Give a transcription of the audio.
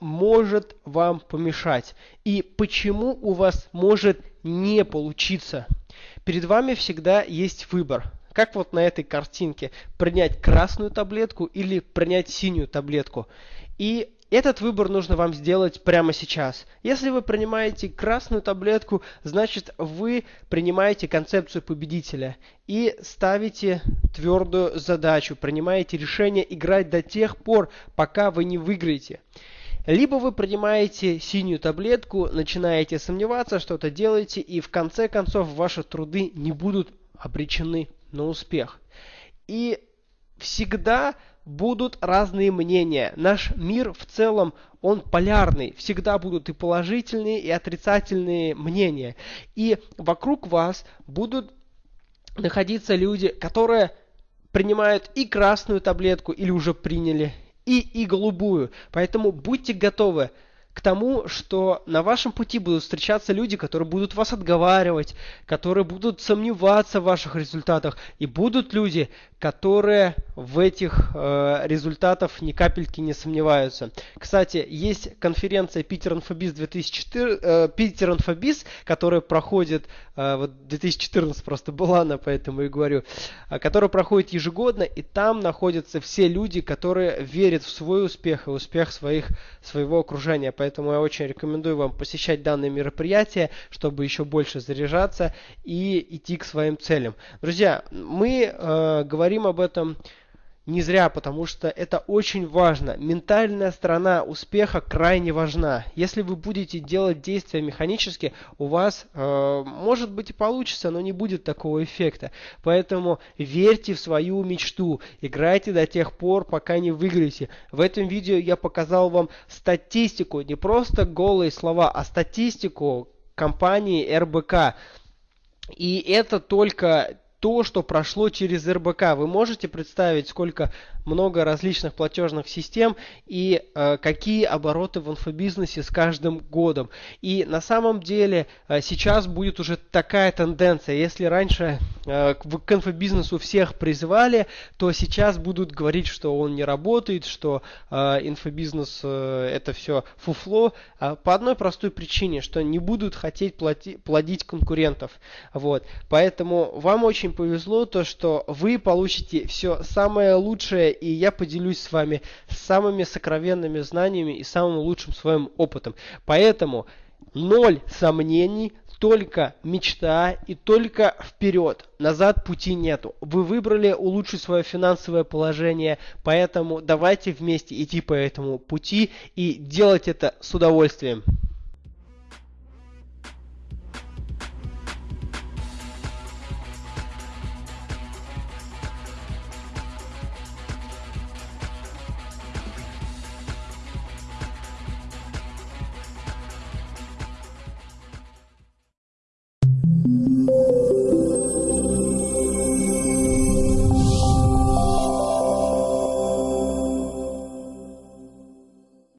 может вам помешать и почему у вас может не получиться. Перед вами всегда есть выбор. Как вот на этой картинке, принять красную таблетку или принять синюю таблетку. И этот выбор нужно вам сделать прямо сейчас. Если вы принимаете красную таблетку, значит вы принимаете концепцию победителя и ставите твердую задачу, принимаете решение играть до тех пор, пока вы не выиграете. Либо вы принимаете синюю таблетку, начинаете сомневаться, что-то делаете, и в конце концов ваши труды не будут обречены на успех. И всегда будут разные мнения. Наш мир в целом, он полярный. Всегда будут и положительные, и отрицательные мнения. И вокруг вас будут находиться люди, которые принимают и красную таблетку, или уже приняли, и, и голубую. Поэтому будьте готовы к тому, что на вашем пути будут встречаться люди, которые будут вас отговаривать, которые будут сомневаться в ваших результатах, и будут люди, которые в этих э, результатах ни капельки не сомневаются. Кстати, есть конференция Питер Инфобиз 2004, э, Питер Инфобиз, которая проходит, э, вот 2014 просто была она, поэтому и говорю, э, которая проходит ежегодно, и там находятся все люди, которые верят в свой успех и успех своих, своего окружения. Поэтому я очень рекомендую вам посещать данные мероприятия, чтобы еще больше заряжаться и идти к своим целям. Друзья, мы э, говорим об этом не зря, потому что это очень важно. Ментальная сторона успеха крайне важна. Если вы будете делать действия механически, у вас э, может быть и получится, но не будет такого эффекта. Поэтому верьте в свою мечту, играйте до тех пор, пока не выиграете. В этом видео я показал вам статистику, не просто голые слова, а статистику компании РБК. И это только то, что прошло через РБК. Вы можете представить, сколько много различных платежных систем и э, какие обороты в инфобизнесе с каждым годом. И на самом деле э, сейчас будет уже такая тенденция. Если раньше э, к инфобизнесу всех призывали, то сейчас будут говорить, что он не работает, что э, инфобизнес э, это все фуфло. Э, по одной простой причине, что не будут хотеть плати, плодить конкурентов. Вот. Поэтому вам очень повезло то, что вы получите все самое лучшее и я поделюсь с вами самыми сокровенными знаниями и самым лучшим своим опытом. Поэтому ноль сомнений, только мечта и только вперед. Назад пути нету. Вы выбрали улучшить свое финансовое положение, поэтому давайте вместе идти по этому пути и делать это с удовольствием.